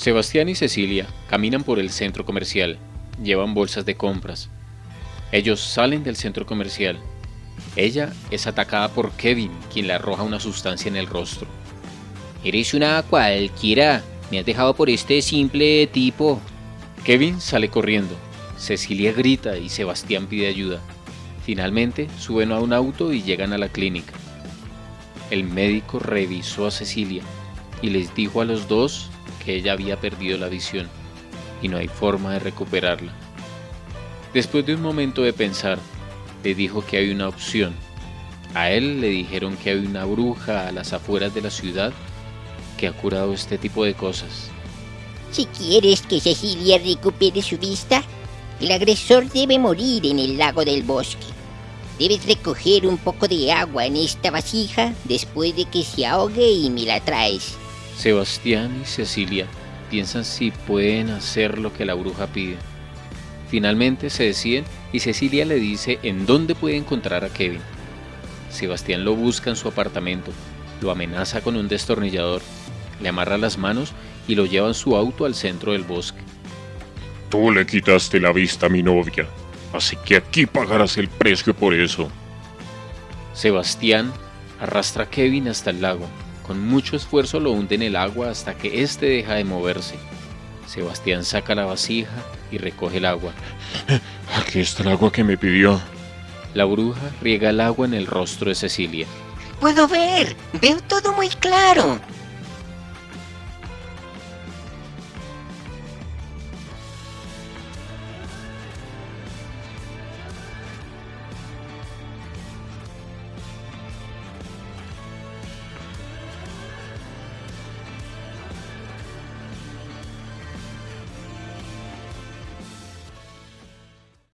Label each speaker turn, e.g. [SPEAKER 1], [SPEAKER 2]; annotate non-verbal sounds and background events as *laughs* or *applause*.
[SPEAKER 1] Sebastián y Cecilia caminan por el centro comercial. Llevan bolsas de compras. Ellos salen del centro comercial. Ella es atacada por Kevin, quien le arroja una sustancia en el rostro.
[SPEAKER 2] Eres una cualquiera. Me has dejado por este simple tipo.
[SPEAKER 1] Kevin sale corriendo. Cecilia grita y Sebastián pide ayuda. Finalmente suben a un auto y llegan a la clínica. El médico revisó a Cecilia y les dijo a los dos que ella había perdido la visión y no hay forma de recuperarla. Después de un momento de pensar, le dijo que hay una opción. A él le dijeron que hay una bruja a las afueras de la ciudad que ha curado este tipo de cosas.
[SPEAKER 3] Si quieres que Cecilia recupere su vista, el agresor debe morir en el lago del bosque. Debes recoger un poco de agua en esta vasija después de que se ahogue y me la traes.
[SPEAKER 1] Sebastián y Cecilia piensan si pueden hacer lo que la bruja pide. Finalmente se deciden y Cecilia le dice en dónde puede encontrar a Kevin. Sebastián lo busca en su apartamento, lo amenaza con un destornillador, le amarra las manos y lo lleva en su auto al centro del bosque.
[SPEAKER 4] Tú le quitaste la vista a mi novia, así que aquí pagarás el precio por eso.
[SPEAKER 1] Sebastián arrastra a Kevin hasta el lago. Con mucho esfuerzo lo hunde en el agua hasta que éste deja de moverse. Sebastián saca la vasija y recoge el agua. *laughs*
[SPEAKER 4] Aquí está el agua que me pidió.
[SPEAKER 1] La bruja riega el agua en el rostro de Cecilia.
[SPEAKER 3] Puedo ver, veo todo muy claro.